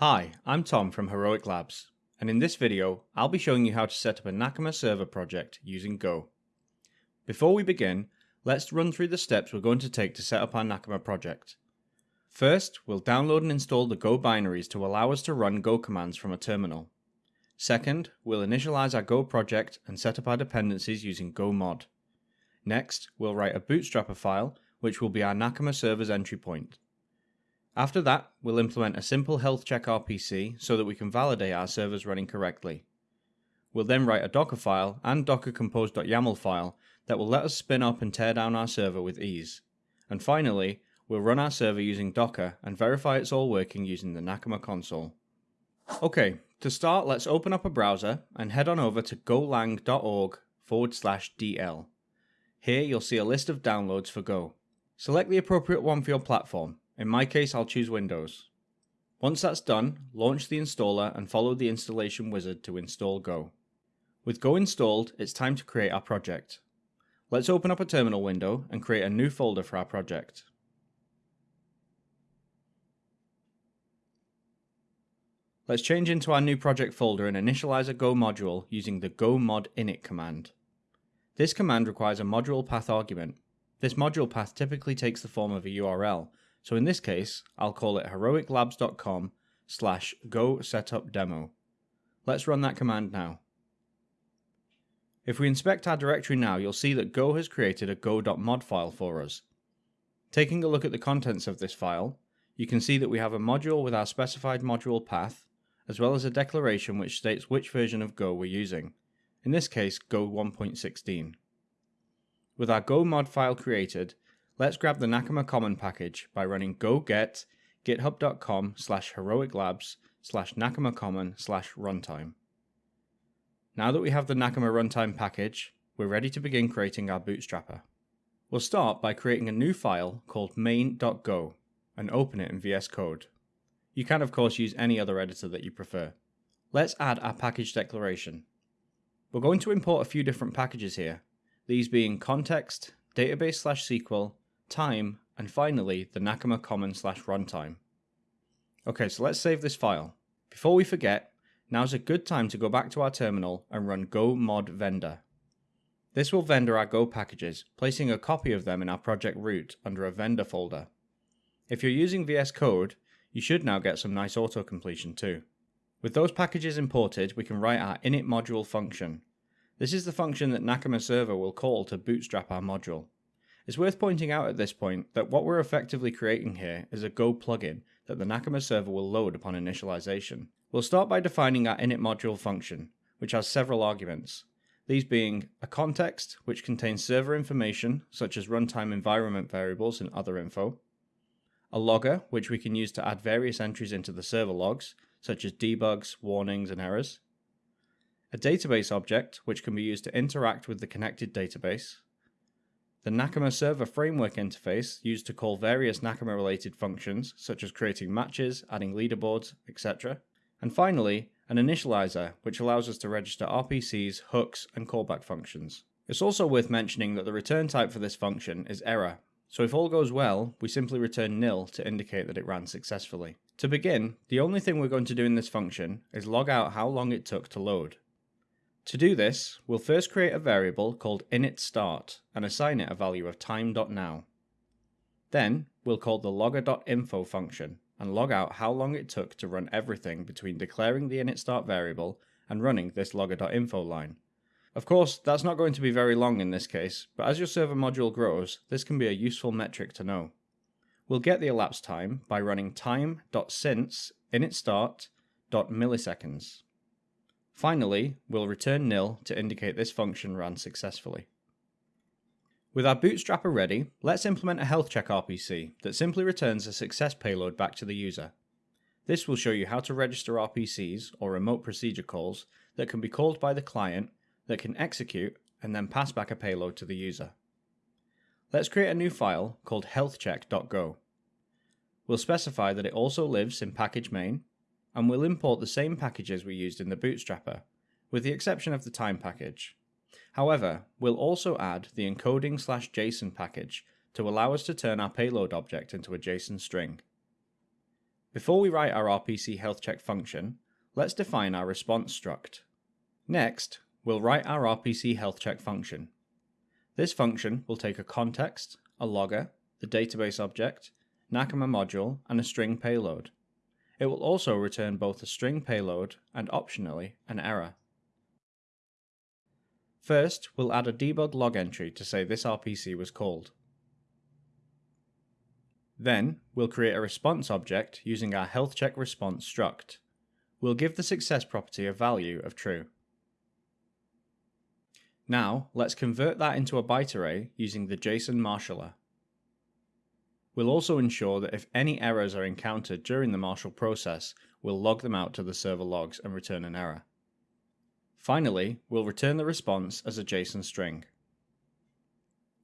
Hi, I'm Tom from Heroic Labs, and in this video, I'll be showing you how to set up a Nakama server project using Go. Before we begin, let's run through the steps we're going to take to set up our Nakama project. First, we'll download and install the Go binaries to allow us to run Go commands from a terminal. Second, we'll initialize our Go project and set up our dependencies using Go mod. Next, we'll write a bootstrapper file, which will be our Nakama server's entry point. After that, we'll implement a simple health check RPC so that we can validate our servers running correctly. We'll then write a Docker file and docker compose.yaml file that will let us spin up and tear down our server with ease. And finally, we'll run our server using Docker and verify it's all working using the Nakama console. Okay, to start, let's open up a browser and head on over to golang.org forward slash DL. Here you'll see a list of downloads for Go. Select the appropriate one for your platform in my case, I'll choose Windows. Once that's done, launch the installer and follow the installation wizard to install Go. With Go installed, it's time to create our project. Let's open up a terminal window and create a new folder for our project. Let's change into our new project folder and initialize a Go module using the go mod init command. This command requires a module path argument. This module path typically takes the form of a URL, so in this case, I'll call it heroiclabs.com slash go setup demo. Let's run that command now. If we inspect our directory now, you'll see that Go has created a go.mod file for us. Taking a look at the contents of this file, you can see that we have a module with our specified module path, as well as a declaration which states which version of Go we're using, in this case Go 1.16. With our Go mod file created, Let's grab the Nakama Common package by running go get github.com slash heroiclabs slash Nakama Common slash runtime. Now that we have the Nakama runtime package, we're ready to begin creating our bootstrapper. We'll start by creating a new file called main.go and open it in VS Code. You can of course use any other editor that you prefer. Let's add our package declaration. We're going to import a few different packages here, these being context, database slash SQL, time, and finally the Nakama common slash runtime. Okay, so let's save this file. Before we forget, now's a good time to go back to our terminal and run go mod vendor. This will vendor our Go packages, placing a copy of them in our project root under a vendor folder. If you're using VS Code, you should now get some nice auto-completion too. With those packages imported, we can write our init module function. This is the function that Nakama Server will call to bootstrap our module. It's worth pointing out at this point that what we're effectively creating here is a Go plugin that the Nakama server will load upon initialization. We'll start by defining our init module function, which has several arguments, these being a context, which contains server information, such as runtime environment variables and other info, a logger, which we can use to add various entries into the server logs, such as debugs, warnings, and errors, a database object, which can be used to interact with the connected database, the Nakama Server Framework interface used to call various Nakama related functions, such as creating matches, adding leaderboards, etc. And finally, an initializer, which allows us to register RPCs, hooks, and callback functions. It's also worth mentioning that the return type for this function is error, so if all goes well, we simply return nil to indicate that it ran successfully. To begin, the only thing we're going to do in this function is log out how long it took to load. To do this, we'll first create a variable called initStart and assign it a value of time.now. Then, we'll call the logger.info function and log out how long it took to run everything between declaring the initStart variable and running this logger.info line. Of course, that's not going to be very long in this case, but as your server module grows, this can be a useful metric to know. We'll get the elapsed time by running time.since initStart.milliseconds. Finally, we'll return nil to indicate this function ran successfully. With our bootstrapper ready, let's implement a health check RPC that simply returns a success payload back to the user. This will show you how to register RPCs, or remote procedure calls, that can be called by the client, that can execute, and then pass back a payload to the user. Let's create a new file called healthcheck.go. We'll specify that it also lives in package main, and we'll import the same packages we used in the bootstrapper, with the exception of the time package. However, we'll also add the encoding slash JSON package to allow us to turn our payload object into a JSON string. Before we write our RPC health check function, let's define our response struct. Next, we'll write our RPC health check function. This function will take a context, a logger, the database object, Nakama module, and a string payload. It will also return both a string payload and optionally an error. First, we'll add a debug log entry to say this RPC was called. Then, we'll create a response object using our health check response struct. We'll give the success property a value of true. Now, let's convert that into a byte array using the JSON marshaller. We'll also ensure that if any errors are encountered during the marshal process, we'll log them out to the server logs and return an error. Finally, we'll return the response as a JSON string.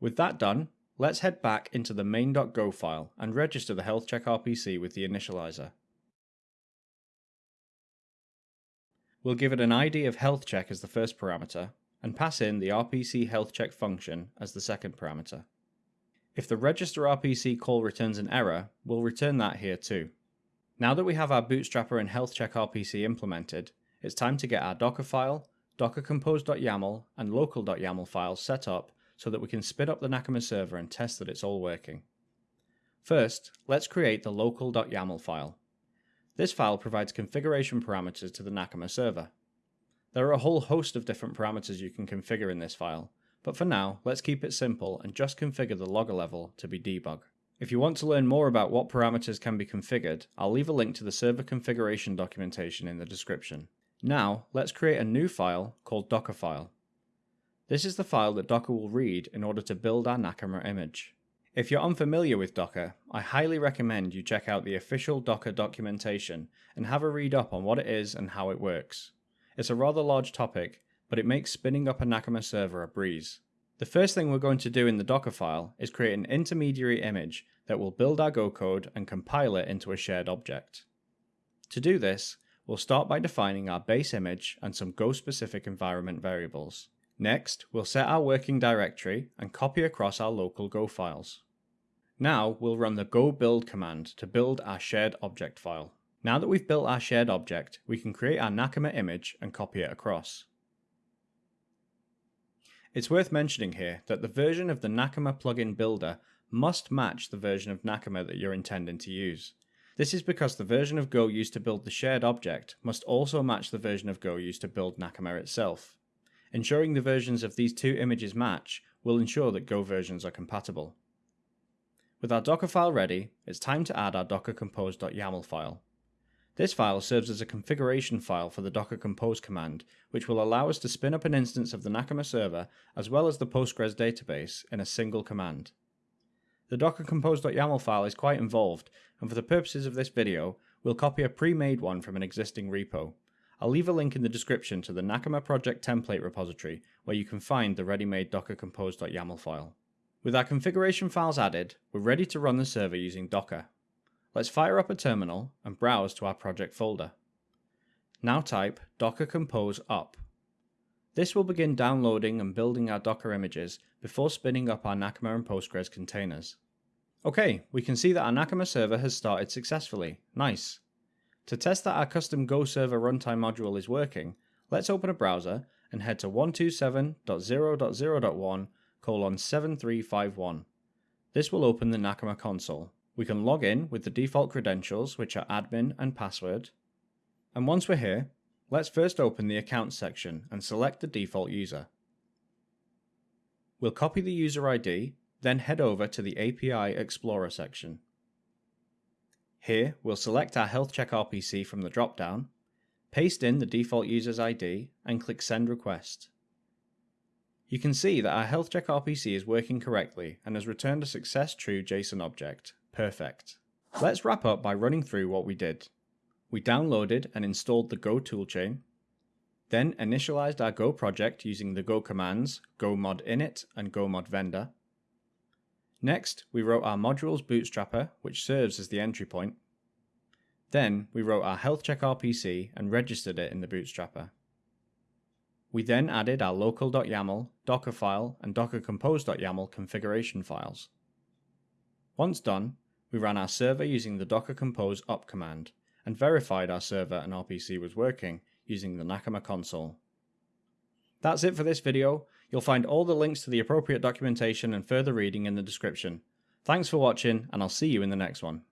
With that done, Let's head back into the main.go file and register the health check RPC with the initializer. We'll give it an ID of health check as the first parameter and pass in the RPC health check function as the second parameter. If the register RPC call returns an error, we'll return that here too. Now that we have our bootstrapper and health check RPC implemented, it's time to get our Docker file, dockercompose.yaml, and local.yaml files set up so that we can spin up the Nakama server and test that it's all working. First, let's create the local.yaml file. This file provides configuration parameters to the Nakama server. There are a whole host of different parameters you can configure in this file, but for now, let's keep it simple and just configure the logger level to be debug. If you want to learn more about what parameters can be configured, I'll leave a link to the server configuration documentation in the description. Now, let's create a new file called dockerfile. This is the file that Docker will read in order to build our Nakama image. If you're unfamiliar with Docker, I highly recommend you check out the official Docker documentation and have a read up on what it is and how it works. It's a rather large topic, but it makes spinning up a Nakama server a breeze. The first thing we're going to do in the Docker file is create an intermediary image that will build our Go code and compile it into a shared object. To do this, we'll start by defining our base image and some Go specific environment variables. Next, we'll set our working directory and copy across our local Go files. Now we'll run the go build command to build our shared object file. Now that we've built our shared object, we can create our Nakama image and copy it across. It's worth mentioning here that the version of the Nakama plugin builder must match the version of Nakama that you're intending to use. This is because the version of Go used to build the shared object must also match the version of Go used to build Nakama itself. Ensuring the versions of these two images match will ensure that Go versions are compatible. With our Docker file ready, it's time to add our dockercompose.yaml file. This file serves as a configuration file for the docker compose command, which will allow us to spin up an instance of the Nakama server as well as the Postgres database in a single command. The dockercompose.yaml file is quite involved, and for the purposes of this video, we'll copy a pre-made one from an existing repo. I'll leave a link in the description to the Nakama project template repository where you can find the ready-made docker compose.yaml file. With our configuration files added, we're ready to run the server using Docker. Let's fire up a terminal and browse to our project folder. Now type docker compose up. This will begin downloading and building our Docker images before spinning up our Nakama and Postgres containers. Okay, we can see that our Nakama server has started successfully. Nice. To test that our custom Go server runtime module is working, let's open a browser and head to 127.0.0.1 colon 7351. This will open the Nakama console. We can log in with the default credentials, which are admin and password. And once we're here, let's first open the Accounts section and select the default user. We'll copy the user ID, then head over to the API Explorer section. Here, we'll select our Health Check RPC from the dropdown, paste in the default user's ID, and click Send Request. You can see that our Health Check RPC is working correctly and has returned a success true JSON object. Perfect. Let's wrap up by running through what we did. We downloaded and installed the Go toolchain, then initialized our Go project using the Go commands go mod init and go mod vendor, Next, we wrote our modules bootstrapper, which serves as the entry point. Then, we wrote our health check RPC and registered it in the bootstrapper. We then added our local.yaml, dockerfile, and dockercompose.yaml configuration files. Once done, We ran our server using the docker compose up command, and verified our server and RPC was working using the Nakama console. That's it for this video. You'll find all the links to the appropriate documentation and further reading in the description. Thanks for watching, and I'll see you in the next one.